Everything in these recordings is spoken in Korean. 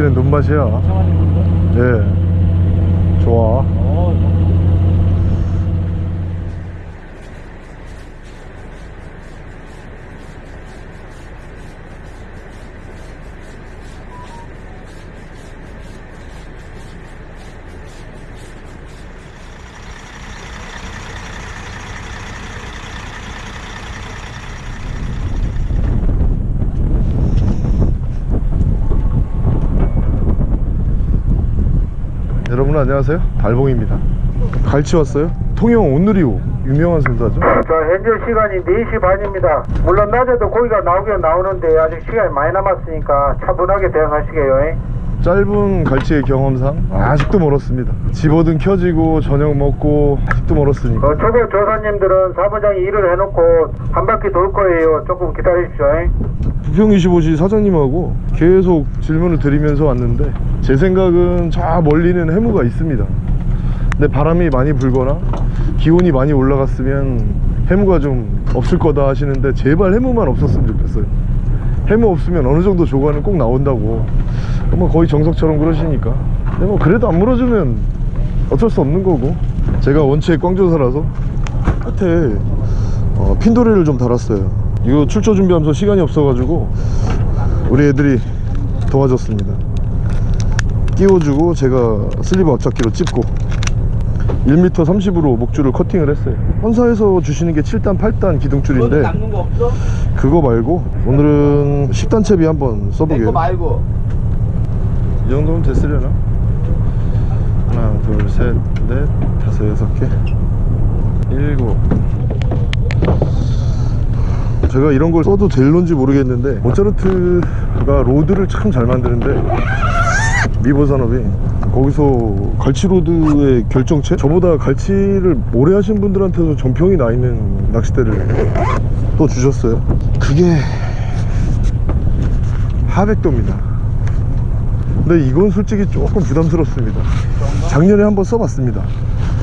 갈치는 눈맛이야. 예 좋아 여러분 안녕하세요 달봉입니다 갈치 왔어요 통영 온누리호 유명한 선사죠 자, 현재 시간이 4시 반입니다. 물론 낮에도 고기가 나오긴 나오는데 아직 시간이 많이 남았으니까 차분하게 대응하시게요. 짧은 갈치의 경험상 아직도 멀었습니다 집어든 켜지고 저녁 먹고 아직도 멀었으니까 어, 초보 조사님들은 사무장이 일을 해놓고 한 바퀴 돌 거예요. 조금 기다리십시오. 부평25시 사장님하고 계속 질문을 드리면서 왔는데 제 생각은 저 멀리는 해무가 있습니다. 근데 바람이 많이 불거나 기온이 많이 올라갔으면 해무가 좀 없을 거다 하시는데 제발 해무만 없었으면 좋겠어요. 해무 없으면 어느 정도 조과는 꼭 나온다고. 뭐 거의 정석처럼 그러시니까. 근데 뭐 그래도 안 물어주면 어쩔 수 없는 거고. 제가 원체 꽝조사라서 끝에 어, 핀도리를 좀 달았어요 이거 출조 준비하면서 시간이 없어가지고 우리 애들이 도와줬습니다. 끼워주고 제가 슬리브 앞잡기로 찝고 1m 30으로 목줄을 커팅을 했어요. 헌사에서 주시는 게 7단 8단 기둥줄인데? 그거 말고 오늘은 10단 채비 한번 내 써보게요. 거 말고. 이 정도면 됐으려나? 하나 둘셋넷 다섯 여섯 개. 일곱 제가 이런 걸 써도 될런지 모르겠는데 모차르트가 rod를 참 잘 만드는데 미보 산업이 거기서 갈치 rod의 결정체? 저보다 갈치를 오래 하신 분들한테도 정평이 나 있는 낚싯대를 또 주셨어요. 그게 하백도입니다. 근데 이건 솔직히 조금 부담스럽습니다. 작년에 한번 써봤습니다.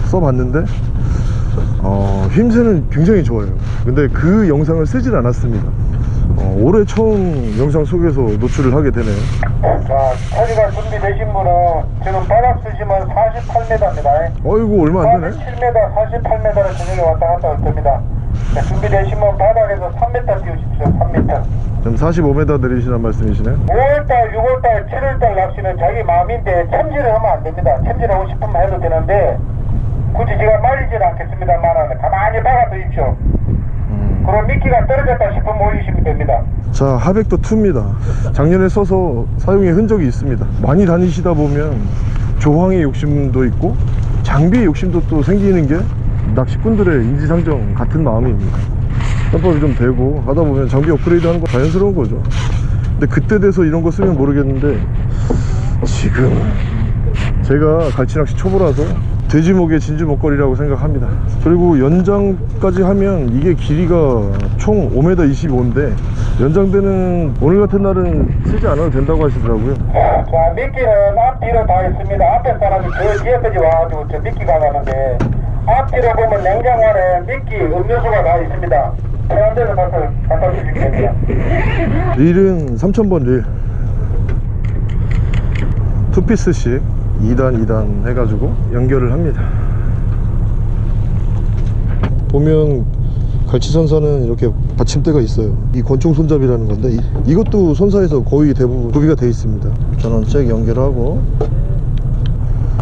써봤는데 어, 힘새는 굉장히 좋아요 근데 그 영상을 쓰질 않았습니다 어, 올해 처음 영상 속에서 노출을 하게 되네요 자, 처리가 준비되신 분은 지금 바닥 수심은 48m입니다. 어이구 얼마 안 되네 47m, 48m를 저녁에 왔다 갔다 할 겁니다. 자, 준비되시면 바닥에서 3m 띄우십시오. 3m. 지금 45m 내리시는 말씀이시네 5월달, 6월달, 7월달 낚시는 자기 마음인데 챔질을 하면 안 됩니다. 챔질하고 싶으면 해도 되는데 굳이 제가 말리지는 않겠습니다만 가만히 박아 두십시오. 그럼 미끼가 떨어졌다 싶으면 올리시면 됩니다. 자 하백도 2입니다. 작년에 써서 사용의 흔적이 있습니다. 많이 다니시다 보면 조항의 욕심도 있고 장비의 욕심도 또 생기는 게 낚시꾼들의 인지상정 같은 마음입니다. 점법이 좀 되고 하다 보면 장비 업그레이드 하는 거 자연스러운 거죠. 근데 그때 돼서 이런 거 쓰면 모르겠는데 지금 제가 갈치낚시 초보라서 돼지목의 진주 먹거리라고 생각합니다 그리고 연장까지 하면 이게 길이가 총 5m 25인데 연장되는 오늘 같은 날은 쓰지 않아도 된다고 하시더라고요 자, 미끼는 앞뒤로 다 있습니다. 앞에 사람이 저 뒤에까지 와가지고 저 미끼가 가는데 앞뒤로 보면 냉장고에 미끼, 음료수가 다 있습니다. 데서 가서 갖다 주시면 됩니다. 릴은 3000번 릴 투피스씩 2단 2단 해가지고 연결을 합니다. 보면 갈치선사는 이렇게 받침대가 있어요. 이 권총 손잡이라는 건데 이, 이것도 선사에서 거의 대부분 구비가 되어 있습니다. 전원 잭 연결하고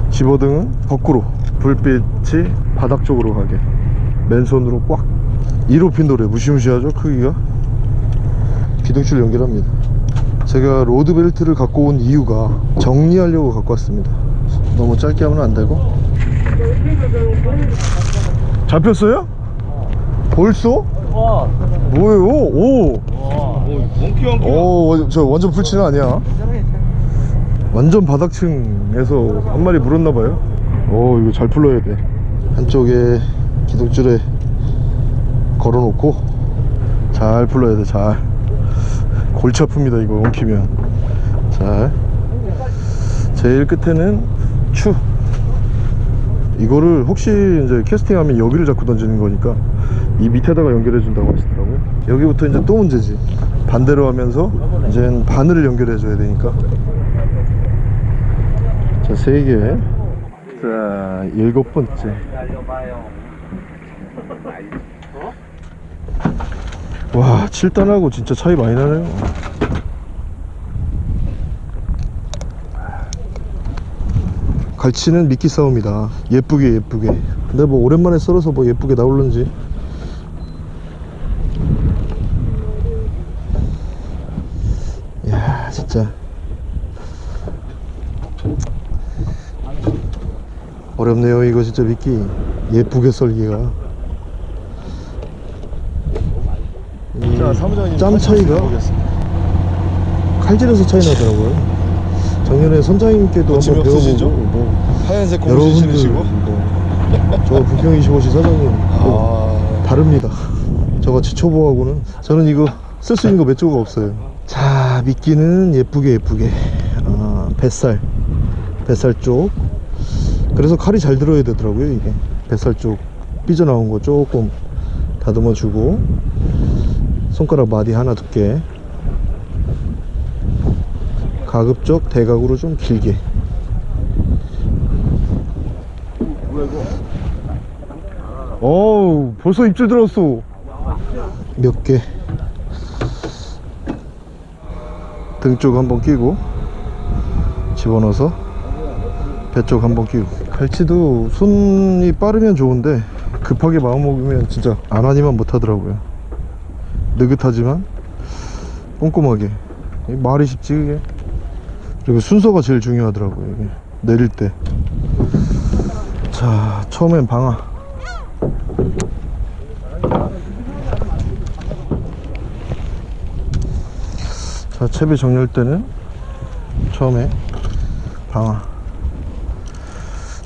집어등은 거꾸로 불빛이 바닥 쪽으로 가게. 맨손으로 꽉 1호 핀도래 무시무시하죠 크기가? 기둥줄 연결합니다. 제가 로드벨트를 갖고 온 이유가 정리하려고 갖고 왔습니다 너무 짧게 하면 안 되고 잡혔어요? 벌써? 와, 뭐예요? 오! 오, 저 완전 풀치는 아니야 완전 바닥층에서 한 마리 물었나봐요 오 이거 잘 풀러야 돼 한쪽에 기둥줄에 걸어놓고 잘 풀러야 돼 잘 골치 아픕니다 이거 엉키면 잘 제일 끝에는 추 이거를 혹시 이제 캐스팅하면 여기를 잡고 던지는 거니까 이 밑에다가 연결해 준다고 하시더라고요 여기부터 이제 또 문제지 반대로 하면서 이제 바늘을 연결해 줘야 되니까 자, 세 개. 자, 일곱 번째. 와, 7단하고 진짜 차이 많이 나네요. 갈치는 미끼 싸움이다. 예쁘게 예쁘게. 근데 뭐 오랜만에 썰어서 뭐 예쁘게 나올는지. 야, 진짜. 어렵네요 이거 진짜 미끼 예쁘게 썰기가 이 자, 사무장님 짬 차이가 칼질에서 차이 나더라고요 작년에 선장님께도 한번 거침이 배워보고? 뭐 하얀색 여러분들 신으시고? 뭐저 부평 25시 사장님 뭐아 다릅니다. 저같이 초보하고는 저는 이거 쓸 수 있는 거 몇 조각 없어요. 자 미끼는 예쁘게 예쁘게 아, 뱃살 뱃살 쪽. 그래서 칼이 잘 들어야 되더라고요 이게. 뱃살 쪽 삐져나온 거 조금 다듬어 주고. 손가락 마디 하나 두께 가급 적 대각으로 좀 길게. 어우 벌써 입질 들었어. 몇 개? 등쪽 한번 끼고 집어넣어서 배쪽 한번 끼고. 갈치도 손이 빠르면 좋은데 급하게 마음먹으면 진짜 안 하니만 못하더라고요. 느긋하지만 꼼꼼하게. 말이 쉽지 그게 그리고 순서가 제일 중요하더라고요 이게. 내릴 때 자 처음엔 방아. 자 채비 정렬 때는 처음에 방아.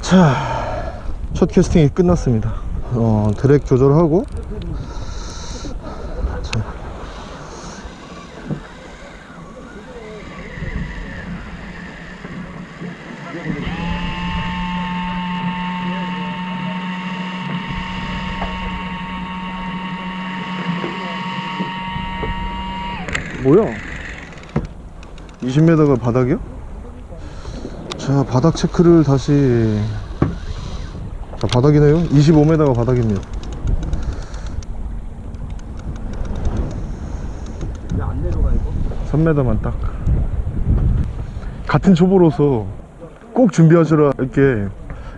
자 첫 캐스팅이 끝났습니다. 어, 드랙 조절하고 뭐야? 20m가 바닥이요? 자 바닥 체크를 다시. 자 바닥이네요. 25m가 바닥입니다. 왜안 내려가 이거? 3m만 딱. 같은 초보로서 꼭 준비하시라. 이렇게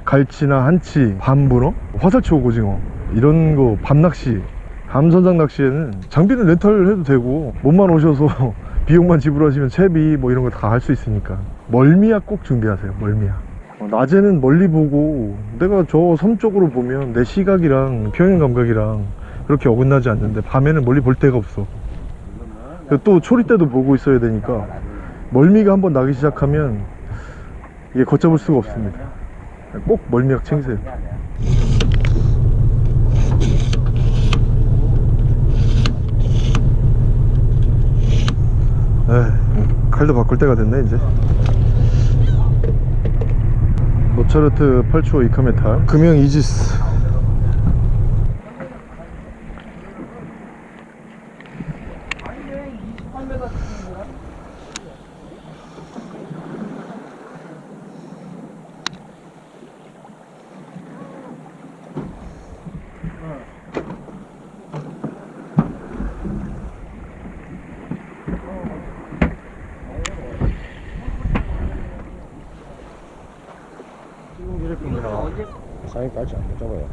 갈치나 한치, 밤문어, 화살치 오고징어. 이런 거 밤낚시 밤선장 낚시에는 장비는 렌탈 해도 되고 몸만 오셔서 비용만 지불하시면 채비 뭐 이런 거 다 할 수 있으니까. 멀미약 꼭 준비하세요 멀미약. 어, 낮에는 멀리 보고 내가 저 섬 쪽으로 보면 내 시각이랑 평행 감각이랑 그렇게 어긋나지 않는데 밤에는 멀리 볼 데가 없어. 또 초리 때도 보고 있어야 되니까 멀미가 한번 나기 시작하면 이게 걷잡을 수가 없습니다. 꼭 멀미약 챙기세요 에 칼도 바꿀 때가 됐네 이제. 모차르트 8초 이카메탈 금형 이지스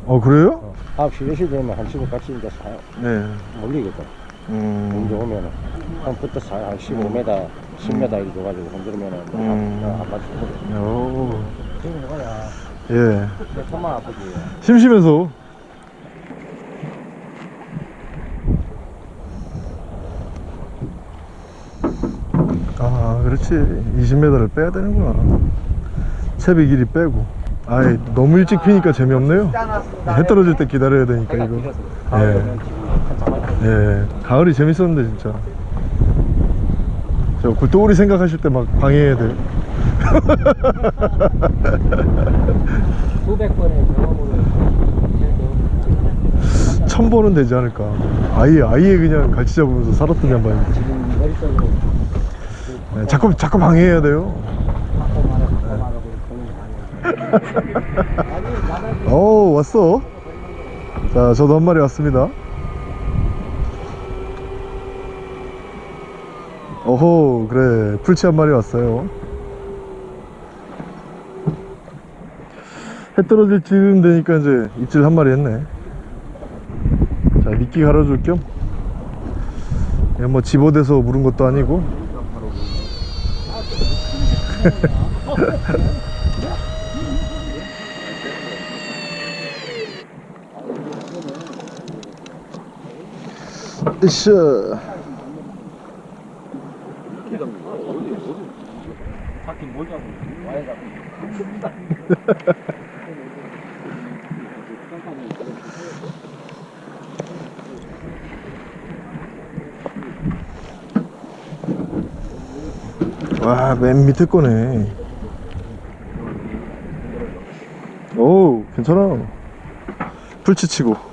어 그래요? 9시, 10시 되면 한 시간 같이 이제 사, 네 몰리겠다. 음. 문제 오면은. 한 부터 사, 한 15m, 10m 이렇게 줘가지고 건드리면은 음. 안, 안 맞추고. 오. 지금 뭐야. 예내 손만 아프지. 심심해서 아 그렇지 20m를 빼야 되는구나 채비 길이 빼고 아이 너무 일찍 피니까 재미없네요. 해 떨어질 때 기다려야 되니까 이거. 예. 예 가을이 재밌었는데 진짜. 저 굴도우리 생각하실 때 막 방해해야 돼. 수백 번의 경험으로 천 번은 되지 않을까. 아예 아예 그냥 갈치 잡으면서 살았던 양반이 네, 자꾸 자꾸 방해해야 돼요 바꿔 말하고 바꿔 말하고 오 왔어? 자 저도 한 마리 왔습니다. 오호 그래. 풀치 한 마리 왔어요. 해 떨어질 쯤 되니까 이제 입질 한 마리 했네. 자 미끼 갈아줄 겸. 그냥 뭐 집어대서 물은 것도 아니고 으쌰 와, 맨 밑에 거네. 오, 괜찮아. 풀치치고.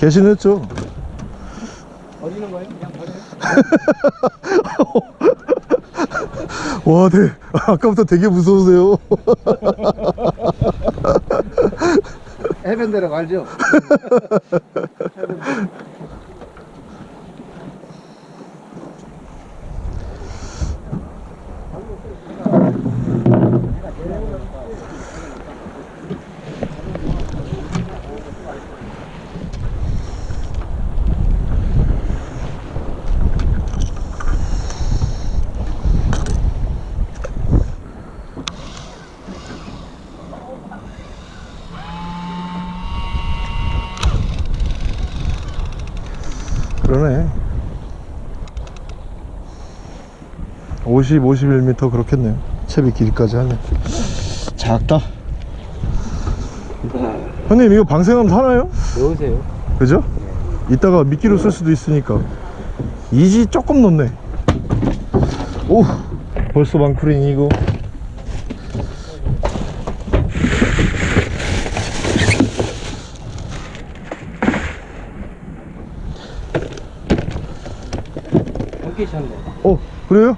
개신했죠? 버리는 거예요? 그냥 버려요? 와, 네. 아까부터 되게 무서우세요. 해변대로 갈죠? 그러네. 50, 51m 그렇겠네요. 채비 길이까지 하면. 작다. 형님, 이거 방생하면 사나요? 넣으세요 그죠? 이따가 미끼로 쓸 수도 있으니까 이지 조금 넣네 오 벌써 셨네 어 그래요?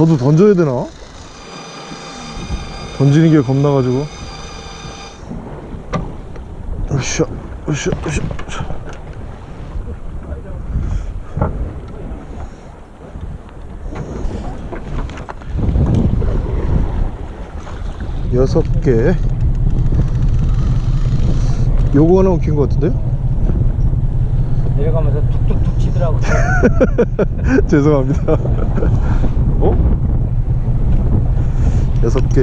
저도 던져야 되나? 던지는 게 겁나가지고 으쌰 으쌰 으쌰. 여섯 개 요거 하나 웃긴 것 같은데요? 내려가면서 툭툭툭 치더라고 죄송합니다. 어? 여섯 개,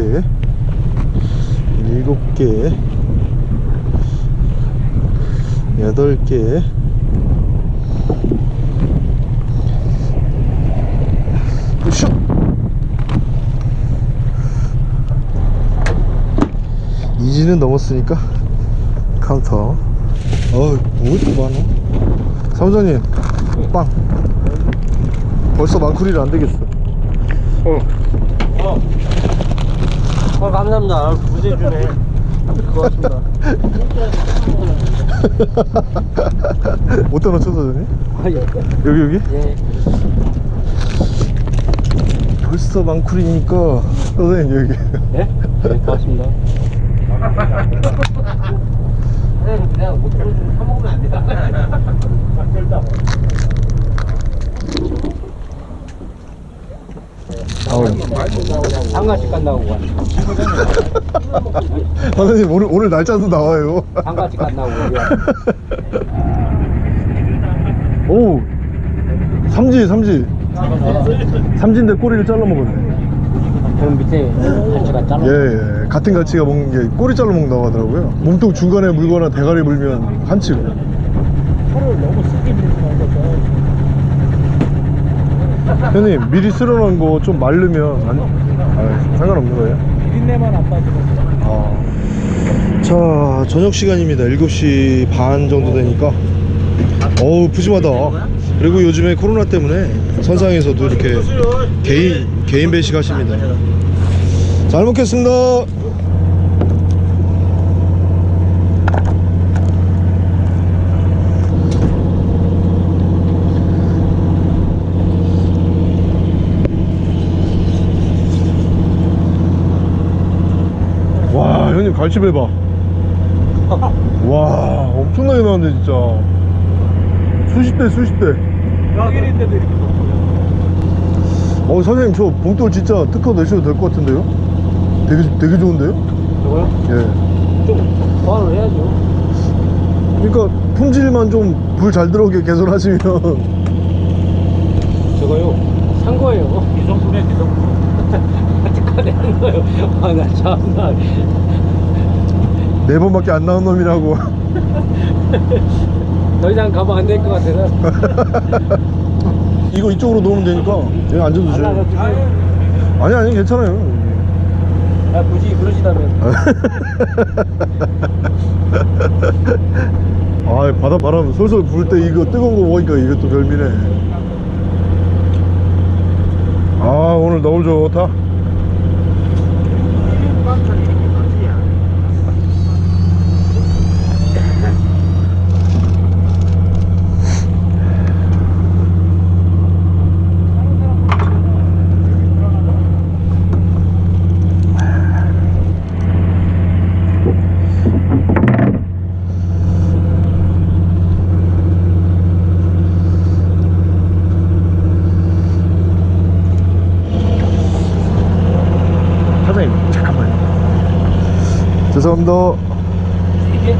일곱 개, 여덟 개, 슛! 이지는 넘었으니까 카운터. 어우, 뭐 이렇게 많아? 사무장님, 빵. 벌써 망쿠리를 안 되겠어. 어 감사합니다 구제해주네 고맙습니다 어디다 놓쳐 사장님? 아, 예. 여기 여기? 예. 벌써 망쿠리니까 선생님 여기. 예? 네 고맙습니다 선생님 그냥 못 들어주면 사먹으면 안 돼요 상가집 간다고 선생님 오늘 오늘 날짜도 나와요. 상가집 간다고. 오. 삼지 삼지. 삼지인데 꼬리를 잘라 먹었네. 그럼 밑에 갈치가 잘라 예, 예. 같은 가치가 먹는 게 꼬리 잘라 먹는다고 하더라고요. 몸통 중간에 물거나 대가리 물면 한치고. 형님 미리 쓸어놓은 거 좀 마르면 안, 아, 상관없는 거예요? 비린내만 안 빠지면 아. 자 저녁 시간입니다. 7시 반 정도 되니까. 어우 푸짐하다. 그리고 요즘에 코로나 때문에 선상에서도 이렇게 개인 개인 배식 하십니다. 잘 먹겠습니다 갈치 배 봐 와 엄청나게 나왔네 진짜 수십 대 수십 대 여기인데도 이렇게 어 사장님 저 봉돌 진짜 특허 내셔도 될 것 같은데요? 되게 되게 좋은데요? 저거요? 예. 좀 보완을 해야죠. 그러니까 품질만 좀 불 잘 들어오게 개선하시면 저거요. 산 거예요. 이성분에 이성분. 아직까지 한 거예요. 아, 나 참나. 네 번밖에 안 나온 놈이라고. 더 이상 가면 안 될 것 같아서. 이거 이쪽으로 놓으면 되니까 여기 앉아도 돼요. 아니 아니 괜찮아요. 아, 굳이 그러시다면. 아 바다 바람 솔솔 불 때 이거 뜨거운 거 먹으니까 이것도 별미네. 아 오늘 너무 좋다 사장님 잠깐만요 이게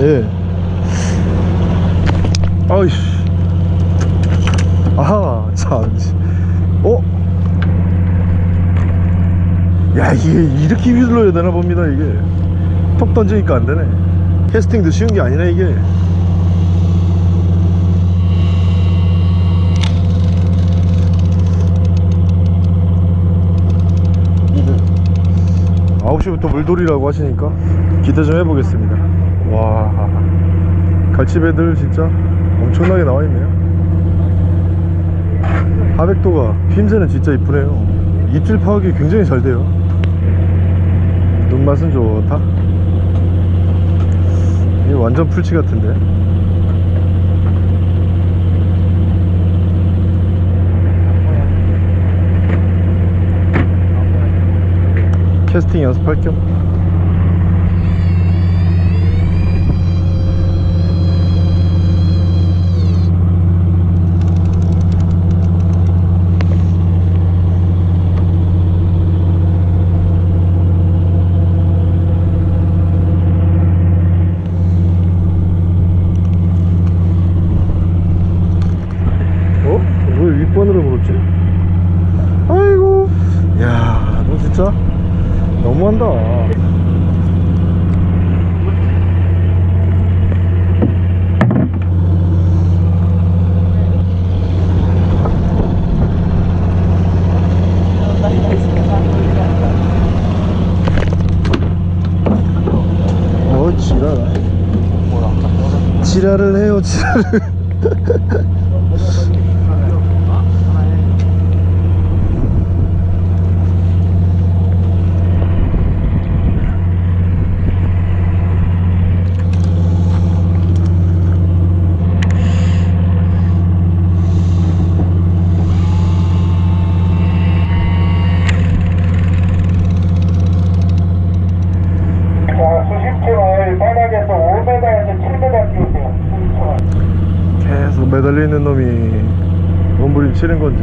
예. 아이씨. 아하 참. 어? 야 이게 이렇게 휘둘러야 되나 봅니다 이게. 톡 던지니까 안 되네. 캐스팅도 쉬운 게 아니네 이게 아홉 시부터 물돌이라고 하시니까 기대 좀 해보겠습니다. 와. 갈치배들 진짜 엄청나게 나와 있네요. 하백도가 핀새는 진짜 이쁘네요. 입질 파악이 굉장히 잘 돼요. 눈맛은 좋다. 이게 완전 풀치 같은데 캐스팅 연습할 겸 어? 왜 윗번으로 물었지? 아이고 야 너 진짜 너무한다 어 지랄 지랄을 해요 지랄을 자, 수십층을 바닥에서 5m에서 7m 띄우세요. 수십층을. 계속 매달려 있는 놈이 몸부림 치는 건지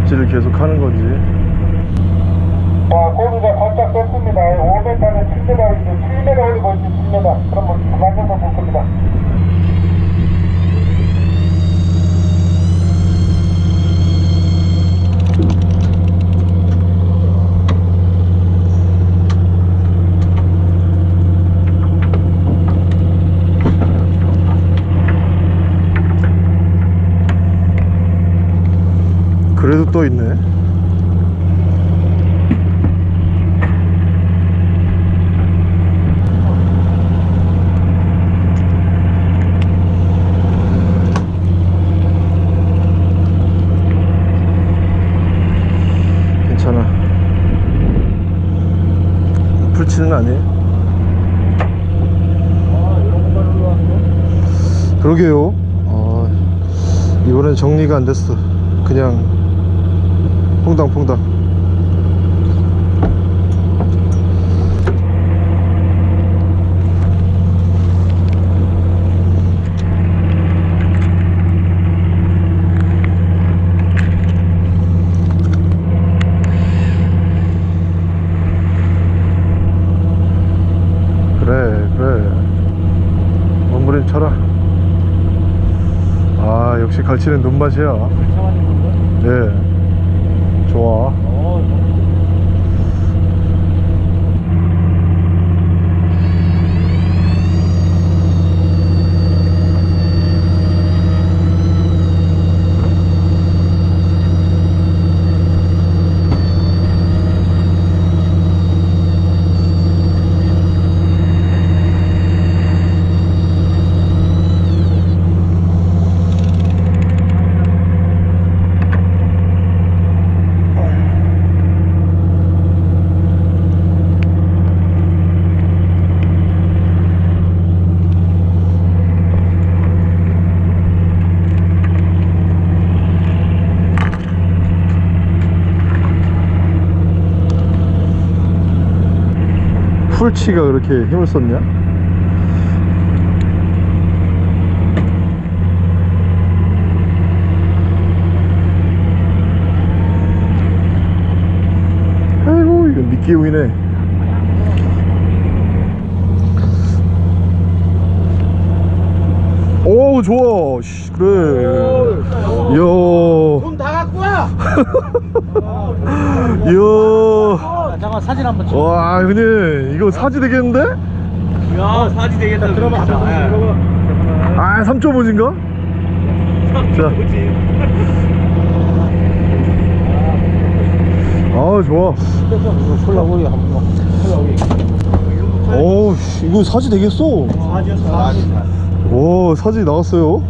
입질을 계속 하는 건지 자, 고기가 살짝 떴습니다. 5m는 7m, 7m 올리고 있지, 7m. 그러면 그만 져서 볼 겁니다. 그래도 또 있네 괜찮아 풀치는 아니에요 그러게요 아, 이번엔 정리가 안 됐어. 그냥 퐁당퐁당 갈치는 눈맛이야 예 좋아 풀치가 그렇게 힘을 썼냐? 아이고 이거 미끼용이네. 오 좋아. 씨, 그래. 이야 와! 이야 잠깐 사진 한번 찍어. 와 형님 이거 사지 되겠는데? 야, 사진 되겠다. 들어봐. 아 3.5인가? 자. 아 좋아 콜라보이 한번. 어우 씨, 이거 사지 되겠어 오 사지 나왔어요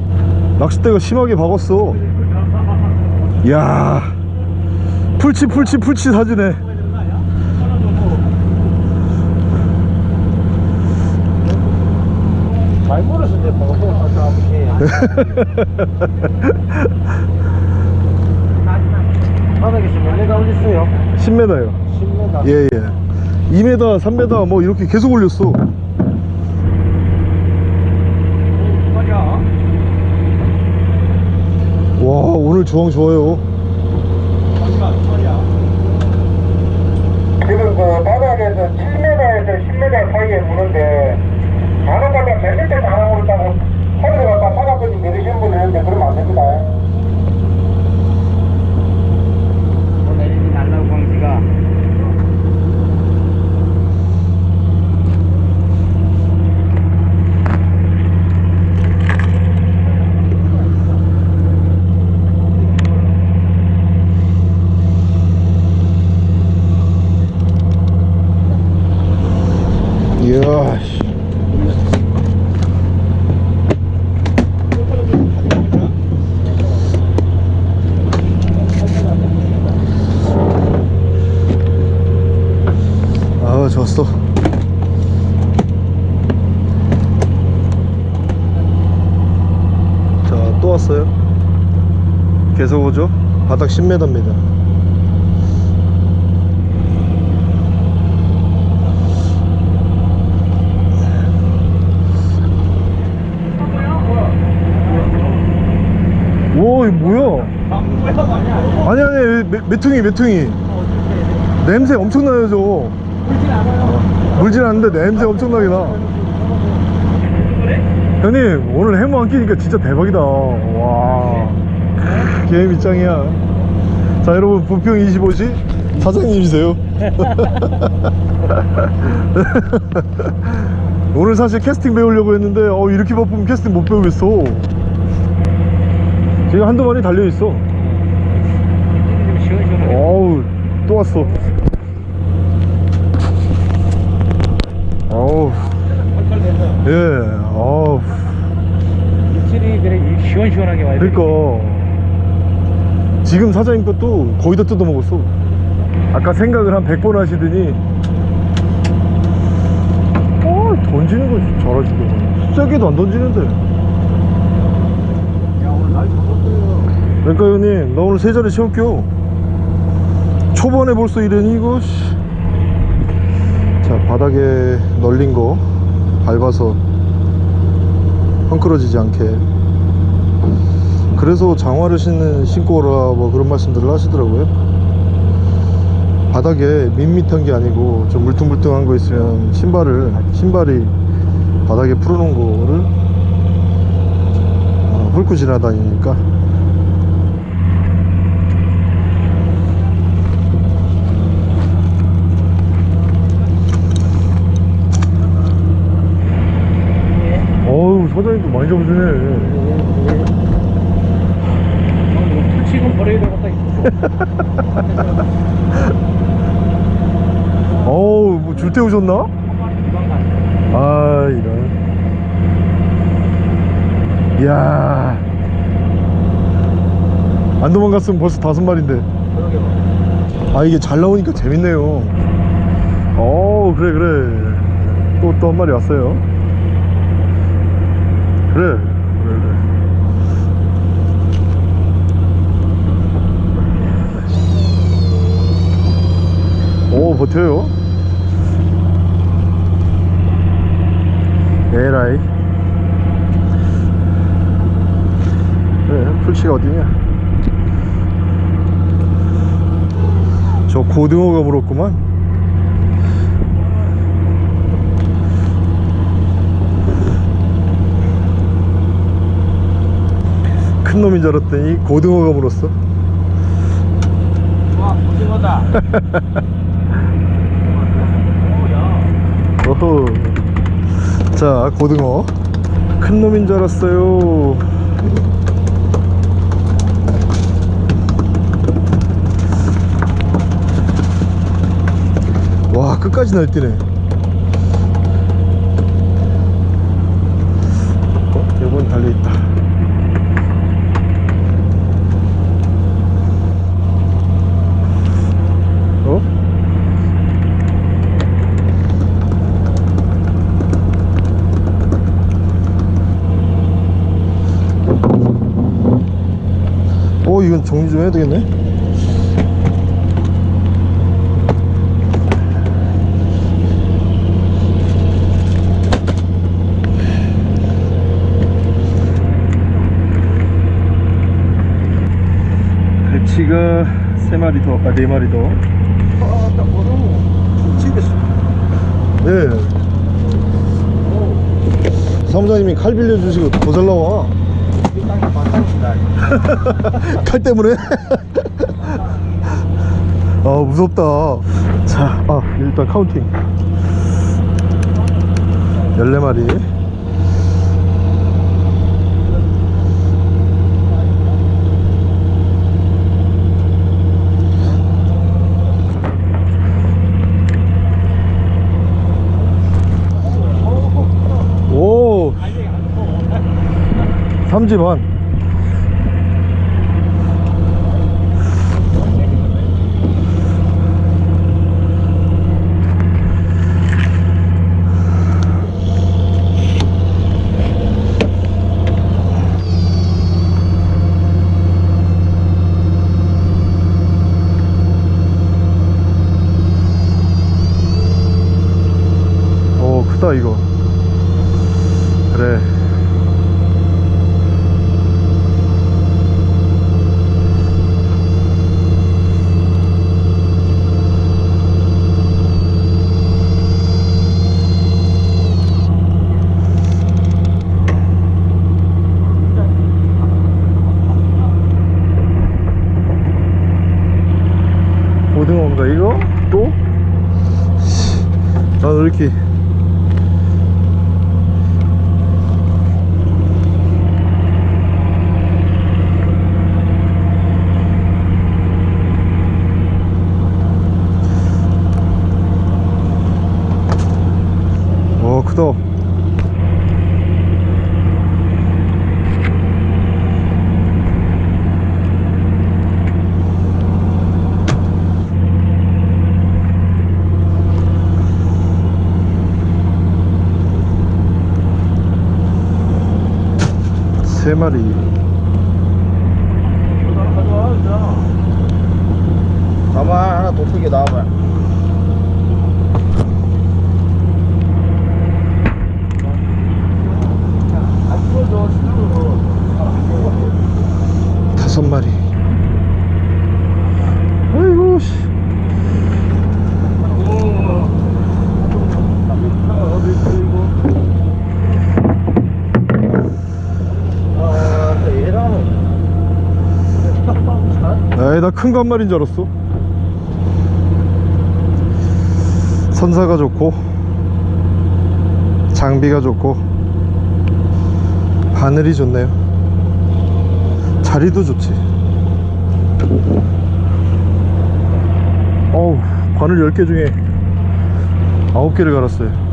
낚싯대가 심하게 박았어 이야 풀치 풀치 풀치 잘 아버지. 바닥에서 올렸어요? 10m요 10m. 예예 2m 3m 뭐 이렇게 계속 올렸어 와 오늘 주황 좋아요 지금 그 바닥에서 7m에서 10m 사이에 무는데 몇 미터 가는 거다고 허리를 갖다 바닥까지 내리시는 분이 있는데 그러면 안 됩니다. 내리지 말라고 광지가. 이 아 좋았어. 자 또 왔어요? 계속 오죠? 바닥 10m입니다 와 이거 뭐야 아니 매퉁이 매퉁이. 냄새 엄청나요 저거 물진 않는데 냄새 엄청나게 나. 형님 오늘 해무 안 끼니까 진짜 대박이다. 와. 게임 입장이야. 자 여러분 부평 25시 사장님이세요. 오늘 사실 캐스팅 배우려고 했는데 어 이렇게 바쁘면 캐스팅 못 배우겠어. 지금 한두 마리 달려있어. 어우 또 왔어. 어우 예 어우. 입질이 그래 시원시원하게 와야 돼. 그러니까. 지금 사장님 것도 거의 다 뜯어먹었어. 아까 생각을 한 100번 하시더니. 어 던지는 거 잘하시더만 세게도 안 던지는데. 그러니까 형님 나 오늘 세 자리 채울게요 초반에 벌써 이러니 이거 씨. 자 바닥에 널린 거 밟아서 헝클어지지 않게. 그래서 장화를 신는 신고 오라 뭐 그런 말씀들을 하시더라고요. 바닥에 밋밋한 게 아니고 좀 물퉁물퉁한 거 있으면 신발을 신발이 바닥에 풀어놓은 거를 어, 훑고 지나다니니까 사장님도 많이 잡으시네. 버려야 되겠다 이거 어우 뭐줄때 오셨나? 아 이런. 이야. 안 도망갔으면 벌써 다섯 마리인데. 아 이게 잘 나오니까 재밌네요. 어 그래 그래. 또 또 한 마리 왔어요 그래. 오 버텨요? 에라이. 그래 풀치가 어디냐? 저 고등어가 물었구만 큰 놈인 줄 알았더니 고등어가 물었어 와 고등어다. 어허. 자 고등어. 큰 놈인 줄 알았어요. 와 끝까지 날뛰네. 어? 이건 달려있다 어? 어 이건 정리 좀 해야 되겠네 갈치가 세 마리 더, 아네 마리 더. 아나 고등어 집에서 네. 사무장님이 칼 빌려주시고 더 잘 나와. 이 땅에 마땅이다 칼 때문에? 아 무섭다. 자 아, 일단 카운팅. 14마리 3집안 오 크다 이거. 나큰 마리인 줄 알았어. 선사가 좋고 장비가 좋고 하늘이 좋네요. 자리도 좋지. 어우 바늘 10개 중에 9개를 갈았어요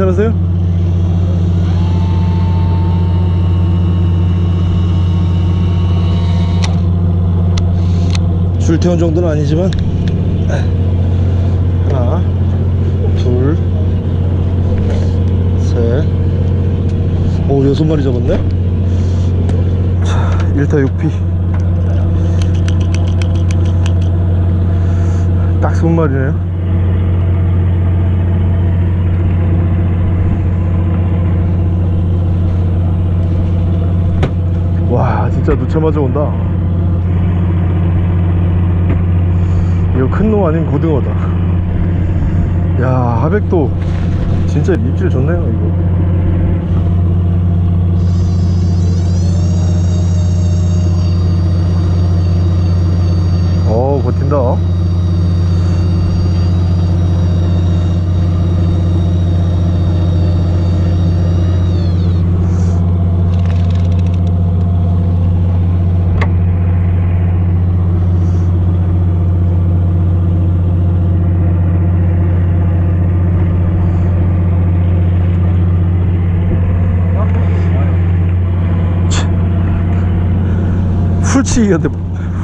괜찮으세요? 줄 태운 정도는 아니지만. 하나 둘셋오 여섯 마리 잡았네? 자 1타 6피. 딱 20마리네요 와 진짜 누차마자 온다. 이거 큰 놈 아닌 고등어다. 야 하백도 진짜 입질 좋네요 이거 어 버틴다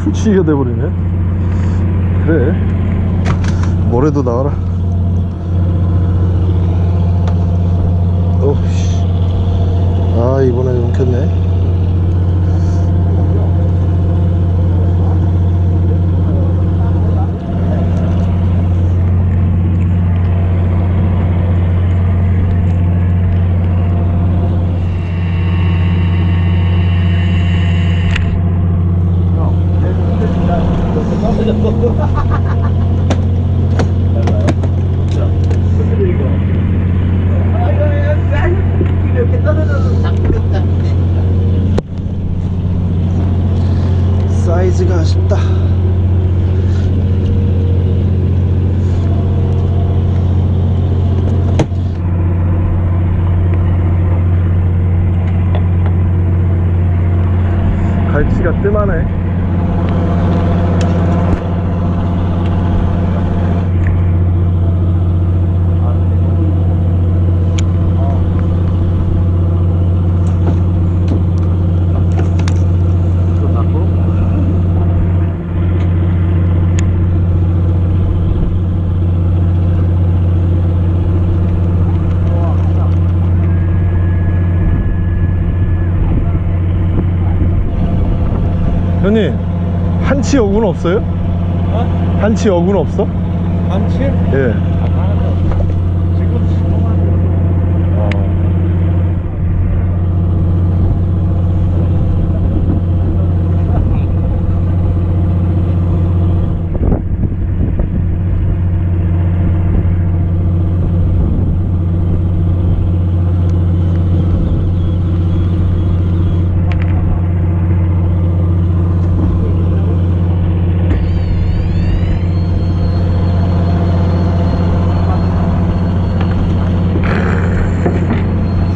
훌치기가 돼버리네 그래 뭐래도 나와라 어우씨 아 이번에 엉켰네 사이즈가 아쉽다 갈치가 뜸하네 형님 한치 어군 없어요? 한치 어군 없어? 한치? 예 지금 신호만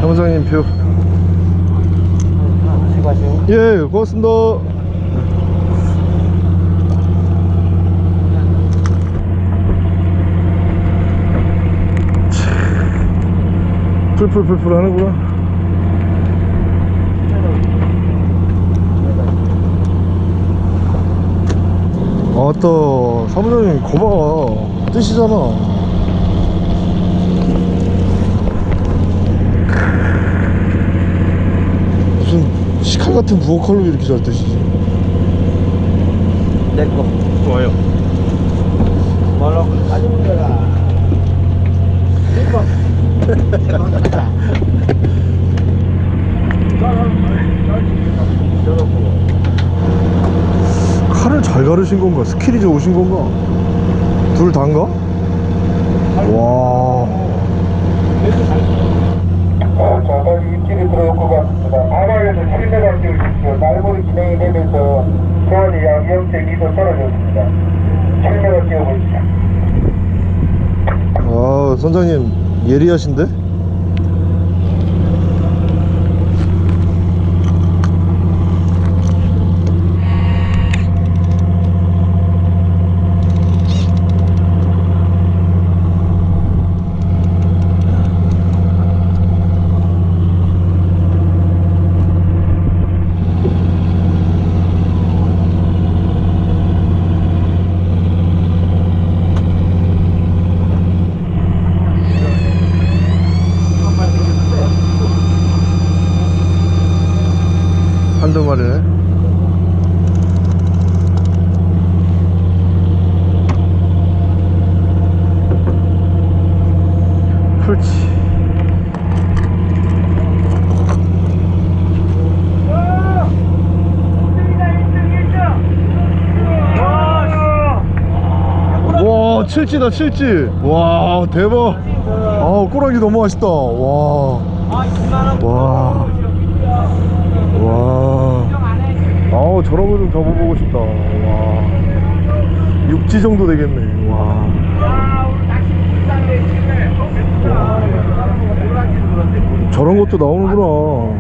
사무장님 표 수고하세요. 예, 고맙습니다. 참, 풀풀풀풀 하는구나. 아따, 사무장님, 거봐. 뜨시잖아. 무슨 시 칼 같은 부엌칼로 이렇게 잘 뜨시지? 내거 좋아요. 뭐라고 따지면 되라. 칼을 잘 가르신 건가? skill이 좋으신 건가? 둘 다인가? 와. 떨어졌습니다. 장례가 뛰어보입니다. 아, 선장님 예리하신데? 와, 칠지다, 칠지. 와, 대박. 아, 꼬랑지 너무 맛있다. 와. 와. 와. 아우 저런 거 좀 접어보고 싶다. 와. 육지 정도 되겠네. 와. 저런 것도 나오는구나. 와.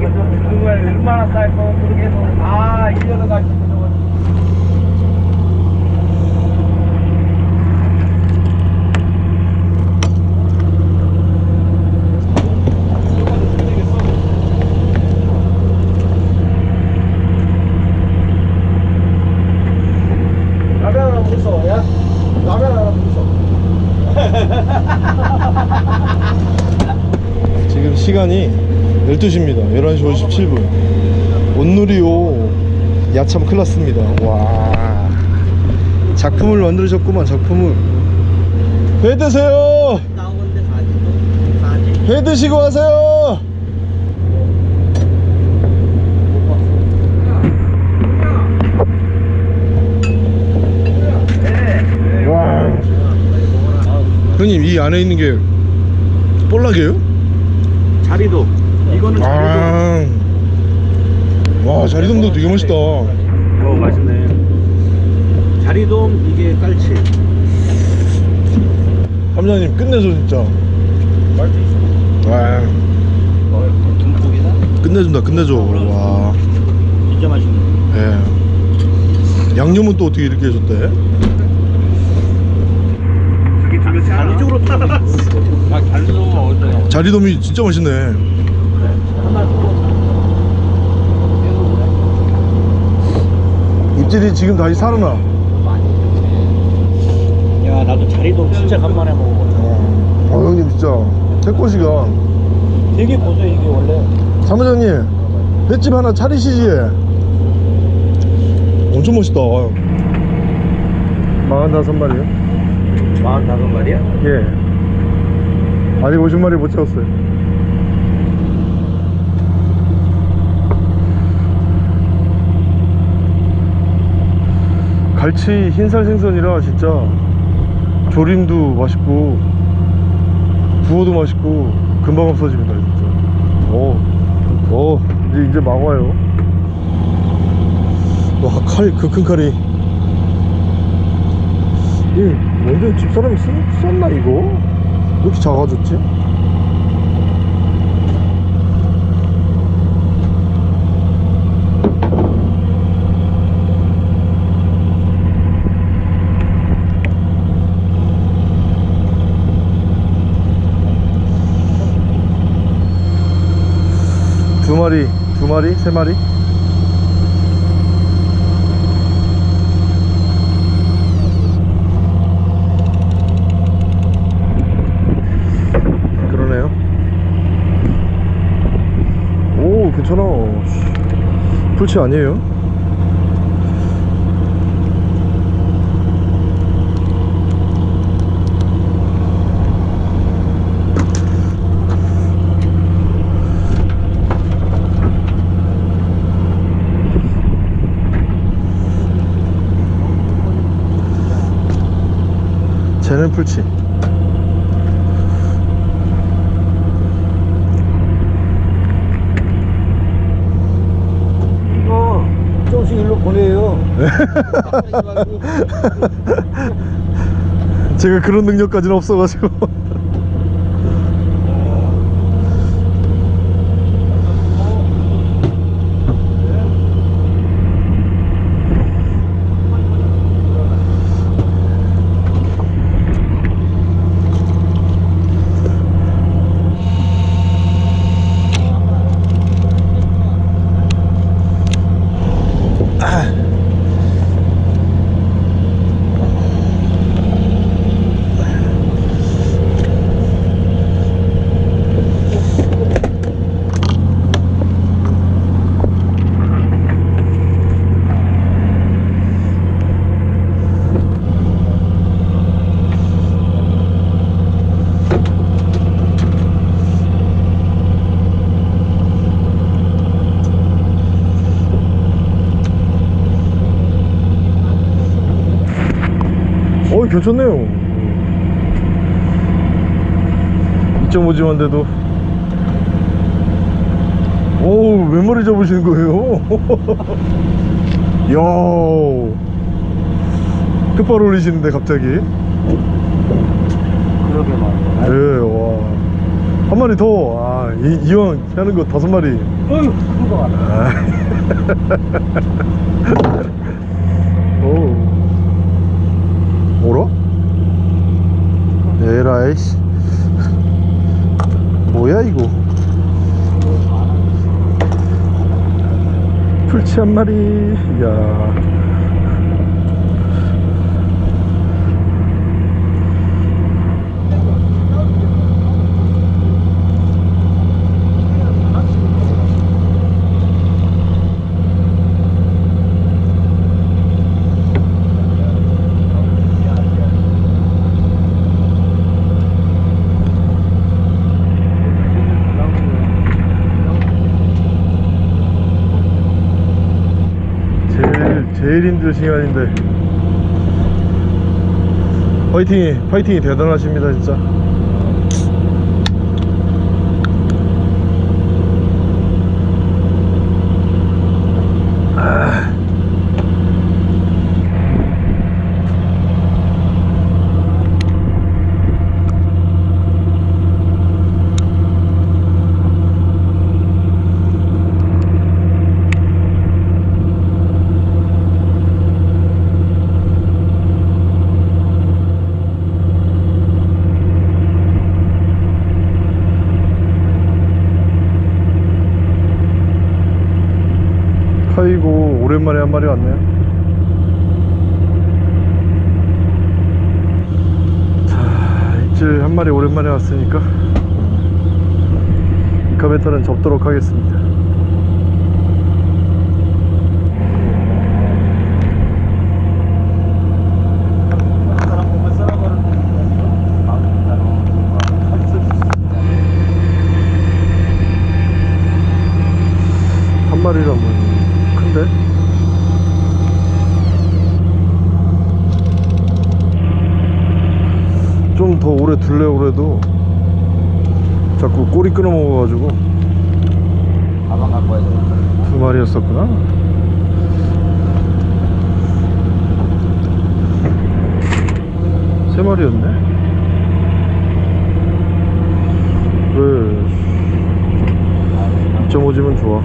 얼마나 쌀거 모르겠어. 아, 이래서 가지고 저거. 라면 하나 무서 야? 라면 하나 무서 지금 시간이 12시입니다. 11시 57분. 온누리호 야참 클났습니다. 와. 작품을 만들으셨구만, 작품을. 회 드세요! 회 드시고 가세요! 와. 형님, 이 안에 있는 게 볼락이에요? 자리도. 이거는 아. 와, 자리돔도 되게 멋있다. 어, 맛있네. 자리돔 이게 깔치. 함장님 끝내줘 진짜. 와, 듬뿍이다. 끝내준다, 끝내줘. 와, 진짜 맛있네. 예. 양념은 또 어떻게 이렇게 해줬대? 자리돔이 진짜 맛있네. 입질이 지금 다시 살아나. 야, 나도 자리돔 진짜 간만에 먹어보네. 어, 형님 진짜 태권시가 되게 고소 이게 원래. 사무장님 횟집 하나 차리시지. 엄청 멋있다. 45마리요? 45마리야? 예. 아직 50마리 못 채웠어요. 갈치 흰살 생선이라 진짜 조림도 맛있고 구워도 맛있고 금방 없어집니다 진짜. 오, 오 이제 이제 막 와요. 와칼 그 큰 칼이. 이 완전 집사람이 쓰, 썼나 이거? 왜 이렇게 작아졌지? 마리, 두 마리, 세 마리? 그러네요. 오, 괜찮아. 씨, 풀치 아니에요? 얘는 풀치 이거 조금씩 일로 보내요. 제가 그런 능력까지는 없어가지고. 2.5지만 돼도 오우 몇 마리 잡으시는 거예요? 이야 끝발 올리시는데 갑자기 그러게 말이야. 예, 와. 한 마리 더. 아, 이, 이왕 하는 거 다섯 마리. 어휴, 큰거 같아. 아. 오. 뭐라? 에라이씨. 뭐야, 이거? 풀치 한 마리. 야. 제일 힘들 시간인데. 파이팅이 파이팅이 대단하십니다 진짜 아. 아이고 오랜만에 한 마리 왔네요. 자 입질 한 마리 오랜만에 왔으니까 이 카메탈은 접도록 하겠습니다 한 마리라면 큰데? 좀 더 오래 둘래고 그래도 자꾸 꼬리 끊어 먹어가지고 가방 갖고 와야 돼. 두 마리였었구나 세 마리였네 그래 2.5지면 좋아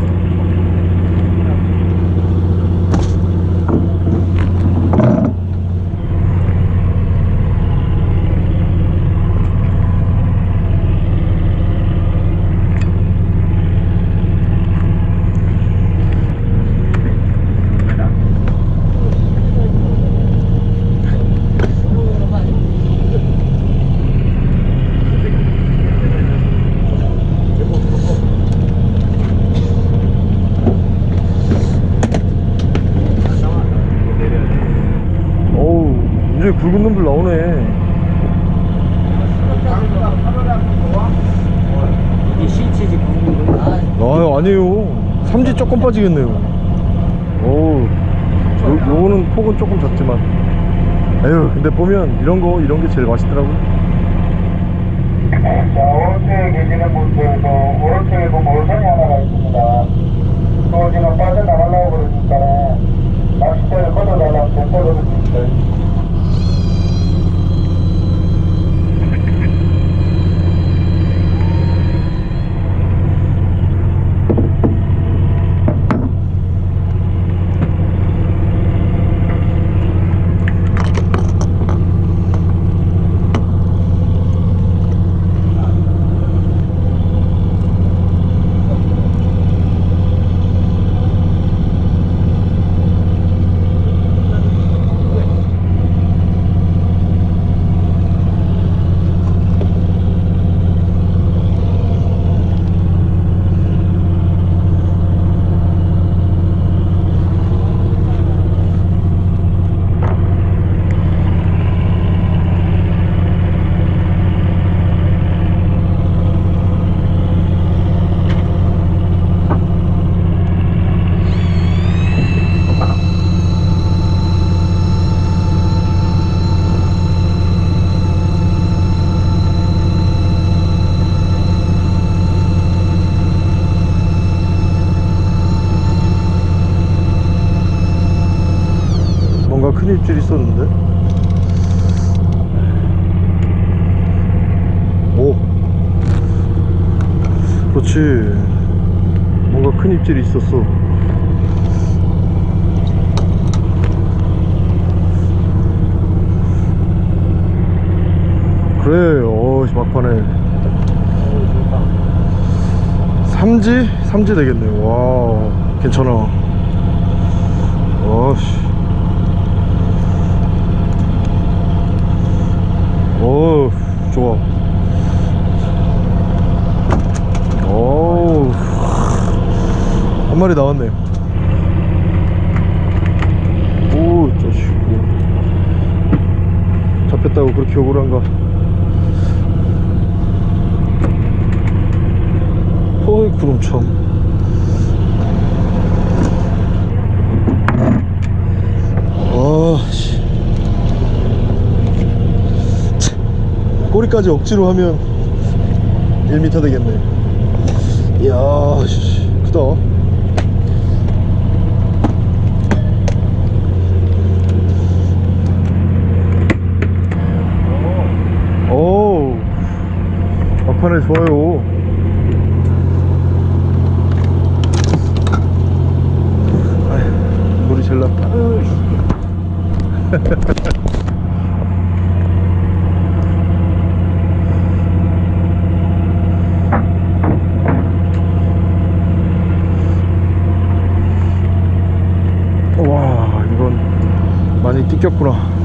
어우 이제 굵은 놈들 나오네 이게 실치지 굵은 거. 아 아니에요 삼지 조금 빠지겠네요 어우 요, 요거는 폭은 조금 작지만 에휴 근데 보면 이런 거 이런 게 제일 맛있더라고요 자, 오른쪽에 계시는 분들도 오른쪽에 보면 올선이 하나가 있습니다. 또 지금 빠져나가려고 그러니까 낚싯대를 떨어졌습니다. 뭔가 큰 입질이 있었는데. 오. 그렇지. 뭔가 큰 입질이 있었어. 그래 어 막판에. 삼지? 삼지 되겠네. 와 괜찮아. 와씨 오 좋아. 오한 마리 나왔네. 오 자식 잡혔다고 그렇게 억울한가? 어이 그럼 참 아씨 꼬리까지 억지로 하면 1m 되겠네. 이야 씨, 크다. 오 막판에 좋아요 아휴, 물이 제일 낫다 와 이건 많이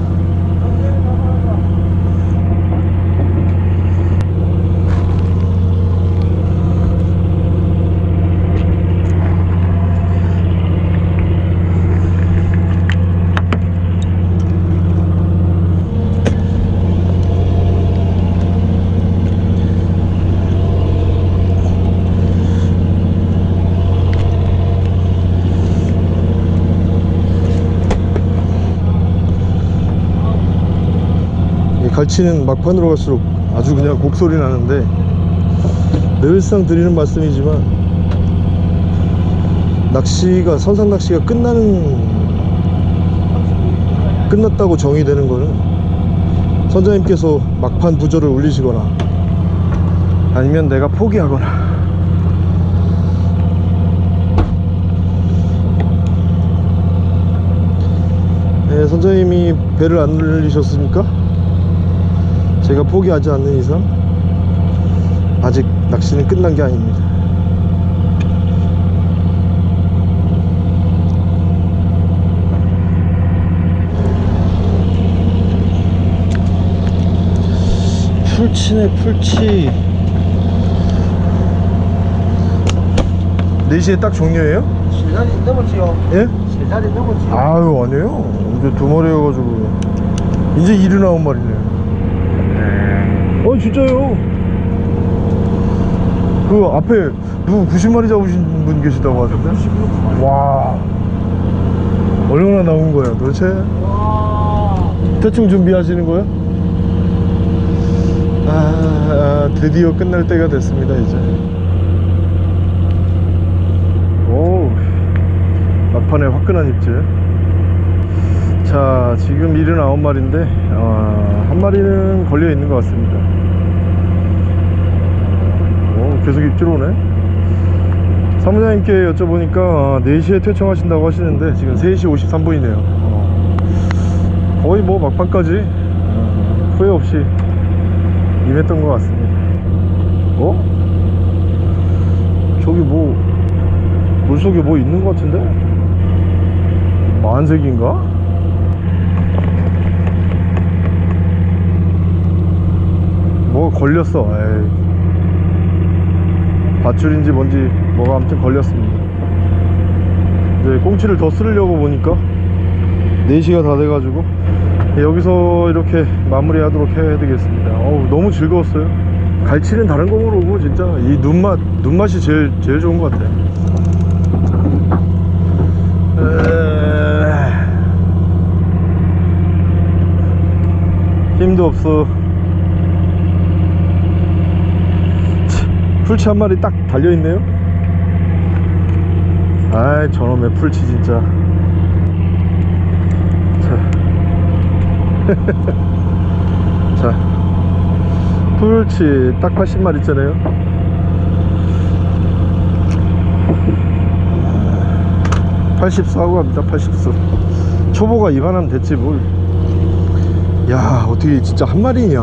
치는 막판으로 갈수록 아주 그냥 곡소리 나는데 늘상 드리는 말씀이지만 낚시가 선상 낚시가 끝나는 끝났다고 정의되는 거는 선장님께서 막판 부저를 올리시거나 아니면 내가 포기하거나 네, 선장님이 배를 안 늘리셨습니까? 제가 포기하지 않는 이상 아직 낚시는 끝난 게 아닙니다. 풀치네 풀치 4시에 딱 종료해요? 세 자리 넘었지요. 예? 세 자리 넘었지요. 아유 아니에요 이제 두 마리여가지고 이제 일이 나온 말이네 어 진짜요? 그 앞에 누구 90마리 잡으신 분 계시다고 하던데? 와. 얼마나 나온 거야 도대체? 와. 대충 준비하시는 거예요? 아, 아 드디어 끝날 때가 됐습니다 이제. 오 막판에 화끈한 입질 자 지금 79마리인데 어, 한 마리는 걸려 있는 것 같습니다 오, 계속 입질 오네 사무장님께 여쭤보니까 어, 4시에 퇴청하신다고 하시는데 지금 3시 53분이네요 거의 뭐 막판까지 어, 후회 없이 임했던 것 같습니다 어? 저기 뭐 물속에 뭐 있는 것 같은데? 만색인가? 뭐 걸렸어. 에이. 밧줄인지 뭔지 뭐가 아무튼 걸렸습니다. 이제 꽁치를 더 쓸려고 보니까 4시가 다 돼가지고 여기서 이렇게 마무리 하도록 해야 되겠습니다. 어우 너무 즐거웠어요. 갈치는 다른 거 모르고 진짜. 이 눈맛 눈맛이 제일 제일 좋은 것 같아 에... 힘도 없어 치, 풀치 한 마리 딱 달려있네요. 아이 저놈의 풀치 진짜. 자, 자. 풀치 딱 80마리 있잖아요 84고 갑니다 84 초보가 이만하면 됐지 뭘야 어떻게 진짜 한 마리냐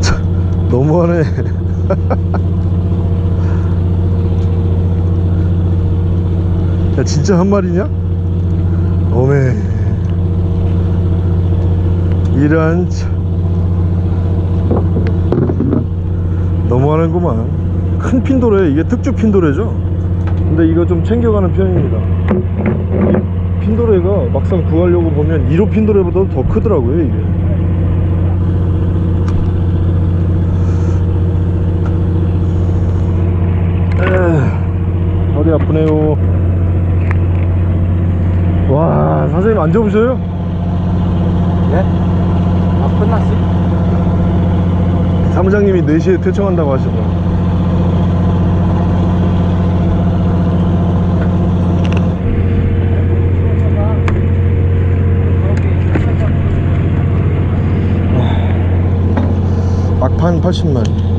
참, 너무하네. 야 진짜 한 마리냐? 어메. 이런 참. 너무하는구만. 큰 핀도레 이게 특주 핀도레죠? 근데 이거 좀 챙겨가는 편입니다. 이 핀도레가 막상 구하려고 보면 1호 핀도레보다 더 크더라고요 이게 허리 아프네요 와 선생님 안 접으셔요? 예? 아 끝났어? 사무장님이 4시에 퇴청한다고 하시더라고요 막판 80마리